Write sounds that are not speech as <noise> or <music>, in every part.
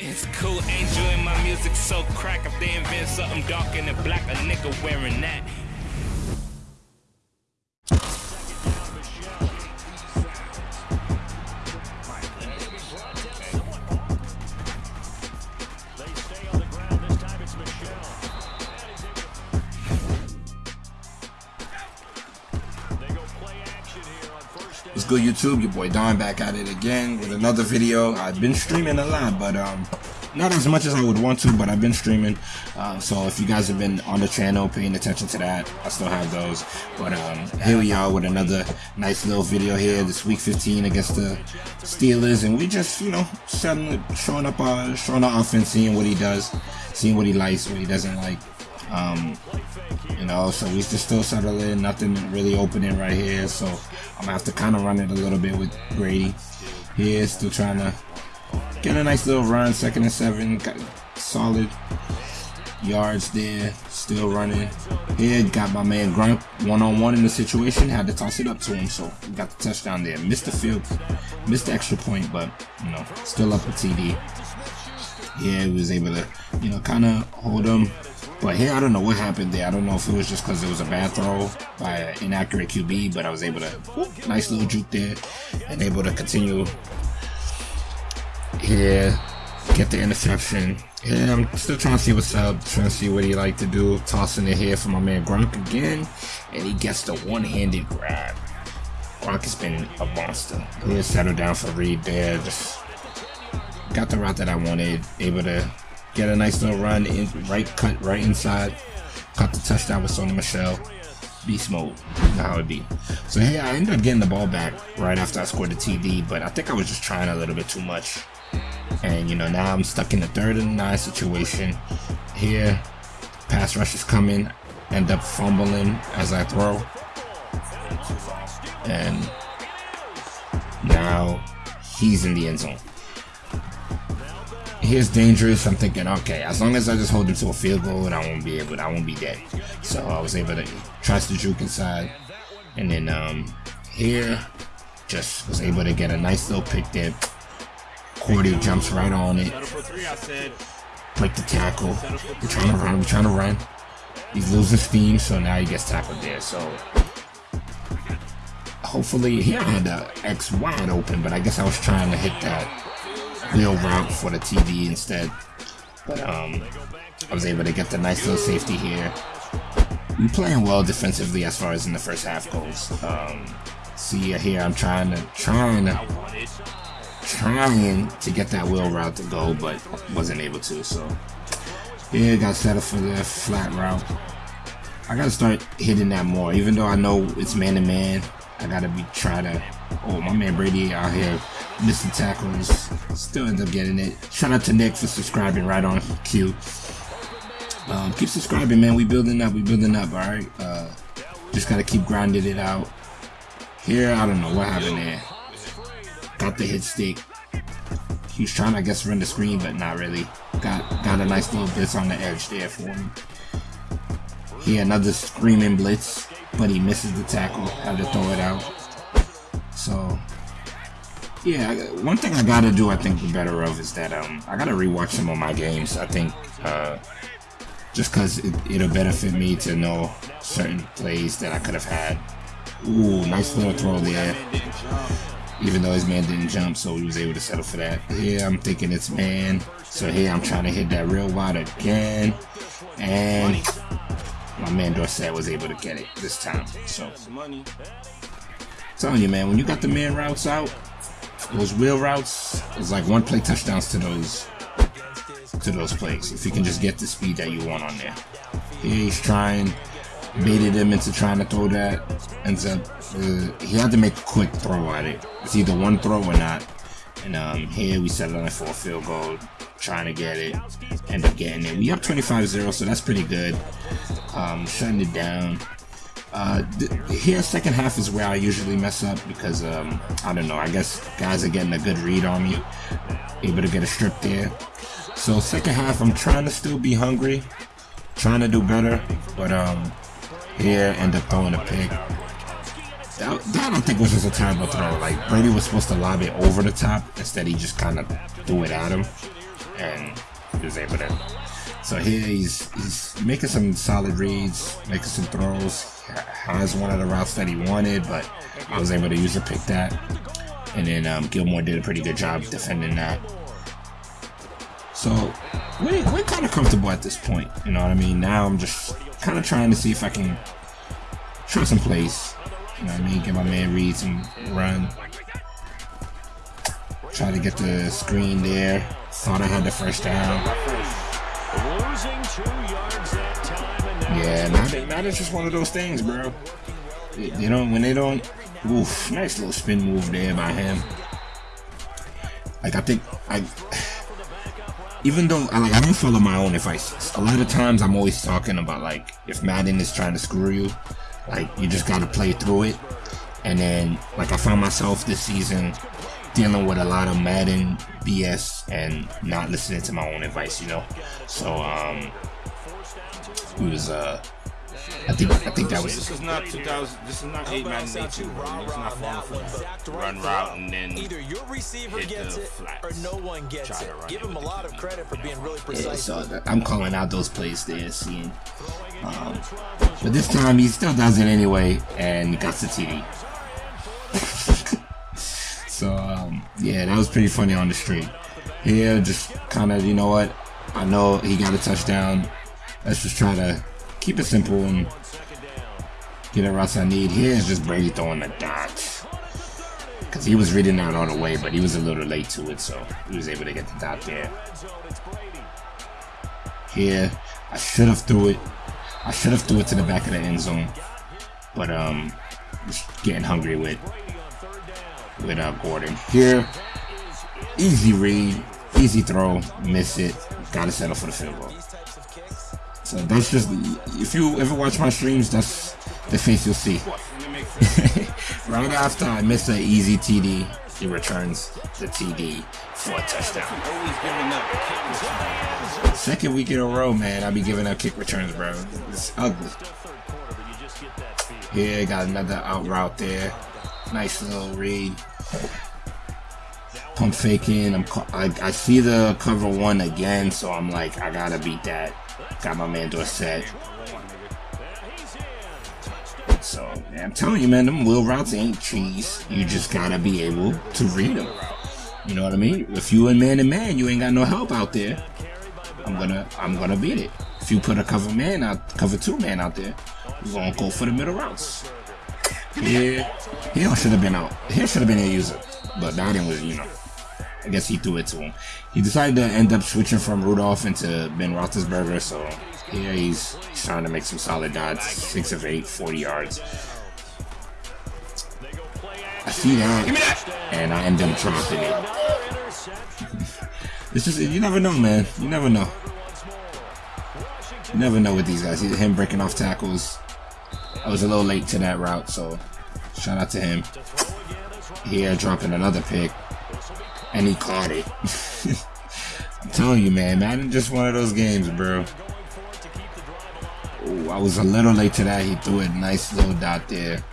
It's cool, and my music so crack. If they invent something dark and black, a nigga wearing that. Good, YouTube? Your boy Don back at it again with another video. I've been streaming a lot, but um, not as much as I would want to, but I've been streaming. Uh, so if you guys have been on the channel paying attention to that, I still have those. But um, here we are with another nice little video here. This week 15 against the Steelers, and we just you know showing showing up our showing our offense, seeing what he does, seeing what he likes, what he doesn't like. Um, you know, so we just still settling, nothing really opening right here. So I'm gonna have to kind of run it a little bit with Brady here, still trying to get a nice little run, second and seven, got solid yards there, still running. Here, got my man Gronk one on one in the situation, had to toss it up to him, so got the touchdown there. Missed the field, missed the extra point, but you know, still up a TD. Yeah, he was able to, you know, kind of hold him. But here, I don't know what happened there. I don't know if it was just because it was a bad throw by an inaccurate QB, but I was able to, whoop, nice little juke there, and able to continue here, get the interception. Yeah, I'm still trying to see what's up, trying to see what he like to do. Tossing it here for my man Gronk again, and he gets the one-handed grab. Gronk has been a monster. He settled down for Reed there, just got the route that I wanted, able to get a nice little run in right cut right inside. Caught the touchdown with Sony Michel. Beast mode. How it be. So hey, I ended up getting the ball back right after I scored the TD, but I think I was just trying a little bit too much. And you know, now I'm stuck in the third and nine situation. Here, pass rush is coming. End up fumbling as I throw. And now he's in the end zone here's dangerous. I'm thinking, okay, as long as I just hold him to a field goal, and I won't be able, I won't be dead. So I was able to trust the juke inside, and then um, here, just was able to get a nice little pick there. Cordy jumps right on it, break the tackle. We're trying to run, we're trying to run. He's losing steam, so now he gets tackled there. So hopefully, I had the X wide open, but I guess I was trying to hit that wheel route for the TD instead. But um, I was able to get the nice little safety here. I'm playing well defensively as far as in the first half goes. Um, see here, I'm trying to, trying to, trying to get that wheel route to go, but wasn't able to. So yeah, got set up for the flat route. I gotta start hitting that more, even though I know it's man to man. I gotta be try to. Oh, my man Brady out here missing tackles. Still end up getting it. Shout out to Nick for subscribing right on cue. Um, keep subscribing, man. We building up. We building up. All right. Uh, just gotta keep grinding it out. Here, I don't know what happened there. Got the hit stick. He was trying, I guess, run the screen, but not really. Got got a nice little blitz on the edge there for him. Here, another screaming blitz, but he misses the tackle. Had to throw it out. So yeah, one thing I gotta do, I think, better of is that um, I gotta rewatch some of my games. I think uh, just because it, it'll benefit me to know certain plays that I could have had. Ooh, nice little throw there. Even though his man didn't jump, so he was able to settle for that. Here, I'm thinking it's man. So here, I'm trying to hit that real wide again. And my man Dorsett was able to get it this time. So, telling you, man, when you got the man routes out, those wheel routes is like one play touchdowns to those to those plays. If you can just get the speed that you want on there. He's trying, baited him into trying to throw that. Ends up, uh, he had to make a quick throw at it. It's either one throw or not. And um, here we settled on for a field goal, trying to get it, end up getting it. We up 25-0, so that's pretty good. Um, shutting it down. Uh, here, second half is where I usually mess up because, um, I don't know, I guess guys are getting a good read on me, able to get a strip there. So second half, I'm trying to still be hungry, trying to do better, but um, here, end up throwing a pick. That, that I don't think was just a terrible throw. Like, Brady was supposed to lob it over the top, instead he just kind of threw it at him. and he was able to. So here he's he's making some solid reads, making some throws. Has one of the routes that he wanted, but I was able to use a pick that. And then um, Gilmore did a pretty good job defending that. So we're, we're kind of comfortable at this point. You know what I mean? Now I'm just kind of trying to see if I can try some plays. You know what I mean? Get my man reads and run. Try to get the screen there. Thought I had the first down. Yeah, not it's just one of those things, bro. You know, when they don't, oof, nice little spin move there by him. Like I think I, even though I like I don't follow my own advice. A lot of times I'm always talking about like if Madden is trying to screw you, like you just gotta play through it. And then like I found myself this season dealing with a lot of Madden BS and not listening to my own advice, you know. So um, it was uh. I think I think that was. This is not 2000. This is not 8 Madden 82. It's not falling for that. Run route and then either your receiver gets it or no one gets it. Give him a lot of credit for being really precise. Yeah, so I'm calling out those plays there, seeing. Um, but this time he still does it anyway, and he got the TD. So um, yeah, that was pretty funny on the street. Here, just kind of, you know what? I know he got a touchdown. Let's just try to keep it simple and get the routes I need. Here is just Brady throwing the dots. Because he was reading out all the way, but he was a little late to it, so he was able to get the dot there. Here, I should have threw it. I should have threw it to the back of the end zone. But, um, just getting hungry with, with uh, Gordon. Here, easy read, easy throw, miss it. Gotta settle for the field goal. So that's just if you ever watch my streams, that's the face you'll see. <laughs> right after I miss an easy TD, he returns the TD for a touchdown. Second week in a row, man, I be giving up kick returns, bro. It's ugly. Here, got another out route there. Nice little read. Pump faking. I'm. I, I see the cover one again, so I'm like, I gotta beat that. Got my man Dorsett. So, man, I'm telling you, man, them wheel routes ain't cheese. You just gotta be able to read them. You know what I mean? If you in man to man, you ain't got no help out there. I'm gonna, I'm gonna beat it. If you put a cover man out, cover two man out there, you gonna go for the middle routes. Yeah, Hill should have been out. Hill should have been a user, but Madden was, you know. I guess he threw it to him. He decided to end up switching from Rudolph into Ben Roethlisberger, so yeah, he's, he's trying to make some solid dots. Six of eight, 40 yards. I see that, and I end up dropping it. <laughs> it's just, you never know, man. You never know. You never know with these guys. Him breaking off tackles. I was a little late to that route, so shout out to him. Here, dropping another pick and he caught it. <laughs> I'm telling you, man, Madden just one of those games, bro. Ooh, I was a little late to that. He threw a nice little dot there.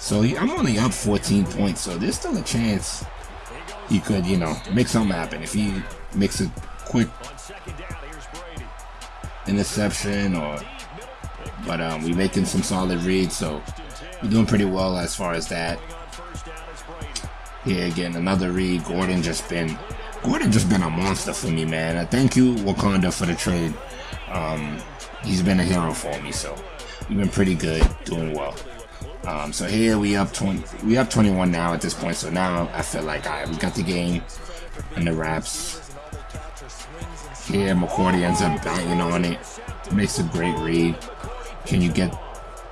So he, I'm only up 14 points, so there's still a chance he could, you know, make something happen. If he makes a quick interception or but um we making some solid reads so we're doing pretty well as far as that here again, another read. Gordon just been Gordon just been a monster for me, man. I thank you, Wakanda, for the trade. Um, he's been a hero for me, so we've been pretty good, doing well. Um, so here we up 20, we up 21 now at this point. So now I feel like I right, we got the game and the wraps. Here McCourty ends up banging on it, makes a great read. Can you get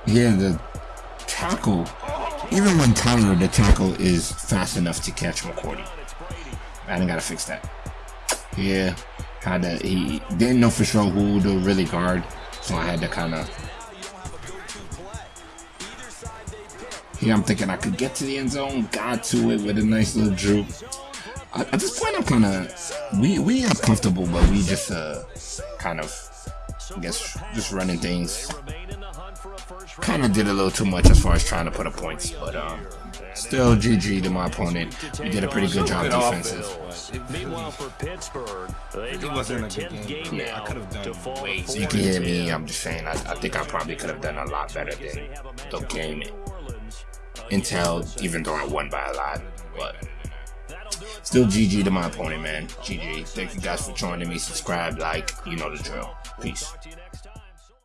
Yeah, the tackle even when Tyler, the tackle, is fast enough to catch McCourty. I didn't gotta fix that. Yeah, kinda, he didn't know for sure who to really guard, so I had to kinda. Here I'm thinking I could get to the end zone, got to it with a nice little droop. At this point, I'm kind of we we are comfortable, but we just uh kind of I guess just running things kind of did a little too much as far as trying to put up points, but um, Still GG to my opponent. We did a pretty good job defensive. Meanwhile, for Pittsburgh, they It dropped wasn't their a good 10th game. game Yeah, I now could have to done fall way. So you can hear me. I'm just saying. I, I think I probably could have done a lot better than the game Intel, even though I won by a lot. But still GG to my opponent, man. GG. Thank you guys for joining me. Subscribe, like, you know the drill. Peace.